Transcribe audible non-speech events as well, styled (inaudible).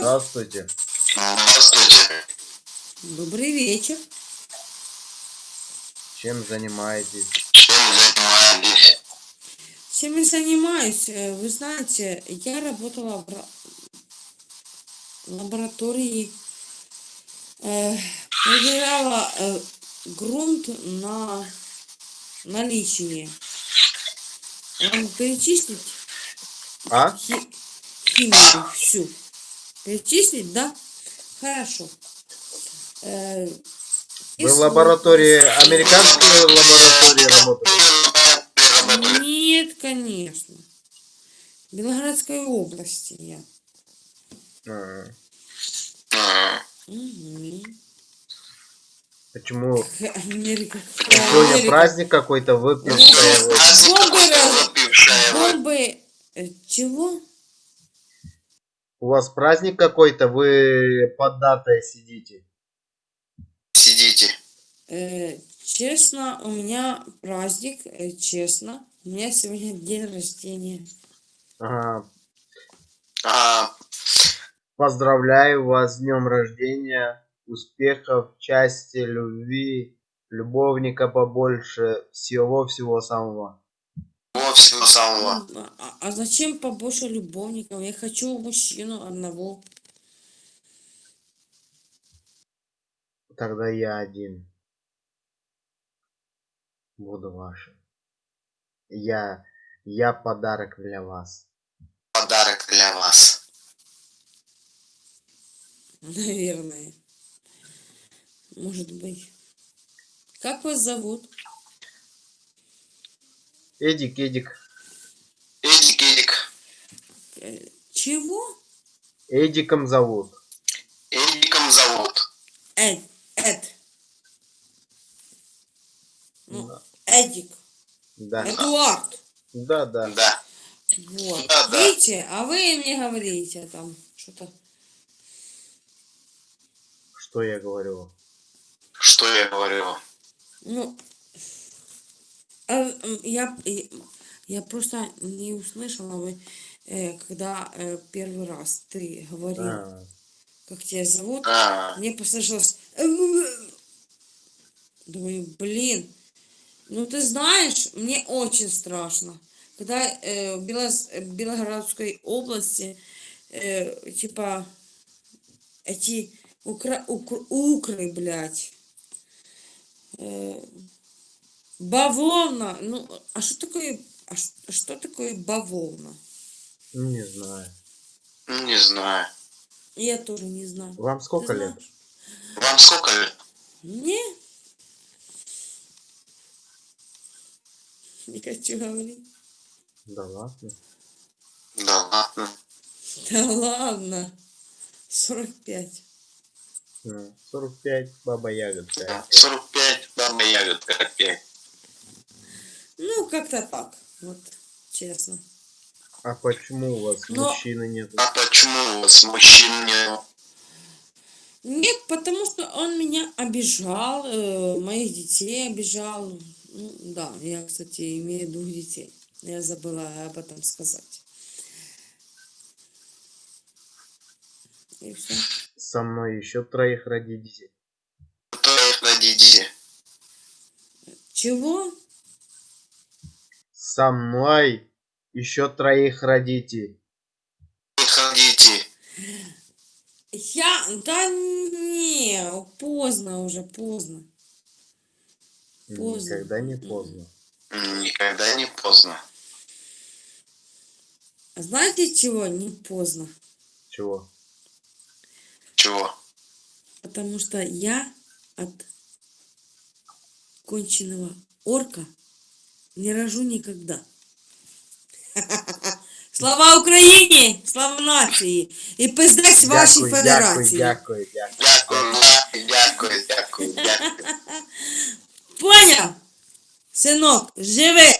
Здравствуйте. Здравствуйте. Добрый вечер. Чем занимаетесь? Чем занимаетесь? Чем я занимаюсь? Э, Вы знаете, я работала в ра- лаборатории, э, проверяла э, грунт на наличие. Вам перечислить А? хи- химию всю? Перечислить, да? Хорошо. Э, Вы в лаборатории, американской лаборатории работаете? Нет, конечно. В Белгородской области я. А, Мгм. Почему? Америка. Сегодня Америка. праздник какой-то выпившая. Бомбы. Бомбы. э, Чего? У вас праздник какой-то, вы под датой сидите. Сидите. Э, честно, у меня праздник, э, честно. У меня сегодня день рождения. Ага. А, Поздравляю вас с днем рождения, успехов, счастья, любви, любовника побольше, всего-всего самого. Всего всего самого. А, а- а зачем побольше любовников? Я хочу мужчину одного. Тогда я один. Буду вашим. Я, я подарок для вас. Подарок для вас. (laughs) Наверное. Может быть. Как вас зовут? Эдик, Эдик, Эдик, Эдик. Чего? Эдиком зовут. Эдиком зовут. Эд. Эд. Ну, Да. Эдик. Да, Эдуард. да, да. Да. Вот. Да, да. Видите, а вы мне говорите там что-то. Что я говорю? Что я говорю? Ну, я, и- я просто не услышала, вы, э, когда э, первый раз ты говорил, А, как тебя зовут. А, Мне послышалось... Думаю, блин, ну ты знаешь, мне очень страшно. Когда э, в Белос- э, в Белгородской области, э, типа, эти укра- укр- укры, блядь, э, бавовна, ну, а что такое, а что такое бавовна? не знаю. не знаю. Я тоже не знаю. Вам сколько лет? Вам сколько лет? Не. Не (laughs) хочу говорить. Да ладно. Да ладно. Да ладно. 45. А, 45, баба ягодка. Да. 45, баба ягодка опять. Как-то так. Вот, честно. А почему у вас Но- мужчины нет? А почему у вас мужчин нет? Нет, потому что он меня обижал, э, моих детей обижал. Ну, да, я, кстати, имею двух детей. Я забыла об этом сказать. И все. Со мной еще троих родите. Троих родите. Чего? Со мной еще троих родите. Их родите. Я... Да не, поздно уже, поздно. Поздно. Никогда не поздно. Никогда не поздно. А знаете чего? Не поздно. Чего? Чего? Потому что я от конченного орка не рожу никогда. (laughs) Слава Україні! Слава нації! І пиздець вашій Дякую, федерації! дякую, дякую, дякую. Дякую, дякую, дякую, дякую. Поняв? Синок, живи!